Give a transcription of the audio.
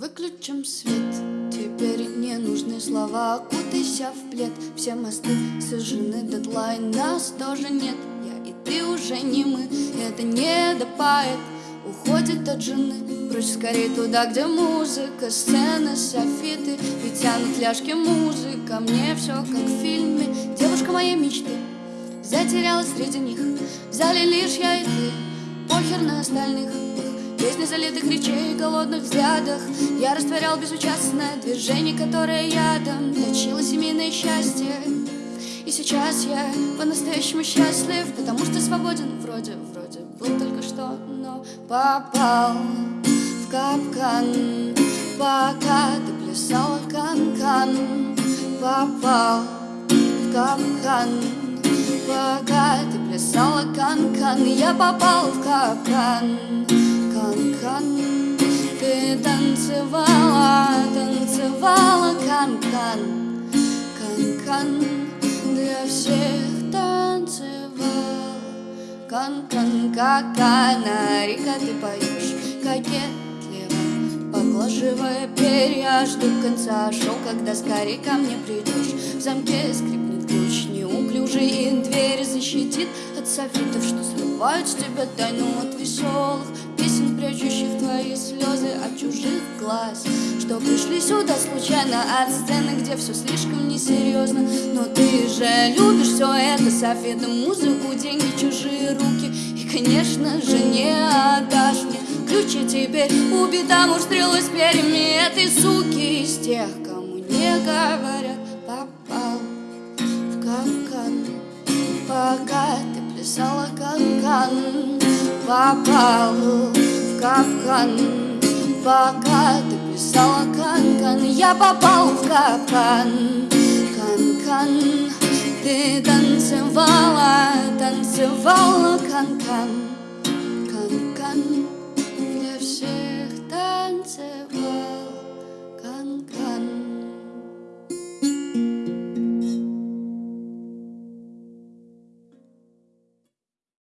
Выключим свет, теперь не нужны слова. Кутайся в плед, все мосты сожжены. Дедлайн нас тоже нет, я и ты уже не мы. Это не допает, уходит от жены. Прочь скорее туда, где музыка, сцены, софиты. И тянут ляжки музыка, мне все как в фильме. Девушка моей мечты затерялась среди них. В зале лишь я и ты, похер на остальных Песни залитых речей, голодных взглядах. Я растворял безучастное движение, которое ядом Точило семейное счастье. И сейчас я по-настоящему счастлив Потому что свободен. Вроде, вроде Был только что, но попал в капкан. Пока ты плясала кан-кан Попал в капкан. Пока ты плясала кан-кан Я попал в капкан танцевала, танцевала кан-кан. Кан-кан для всех танцевал. Кан-кан, какая река ты поешь. Кокетливо, поглаживая перья Жду конца шоу, когда скорее ко мне придешь. В замке скрипнет ключ неуклюжий дверь защитит от софитов Что срывают с тебя тайну от веселых песен, прячущих твои слезы от чужих глаз. Что пришли сюда случайно от сцены, где все слишком несерьезно Но ты же любишь все это, софиты, музыку, деньги, чужие руки. И, конечно же, не отдашь мне ключи теперь. Убита муж стрелой с перьями этой суки. Из тех, кому не говорят, плясала канкан попал в капкан. Пока ты писала канкан Я попал в капкан. Канкан Ты танцевала, танцевала канкан Канкан танцевала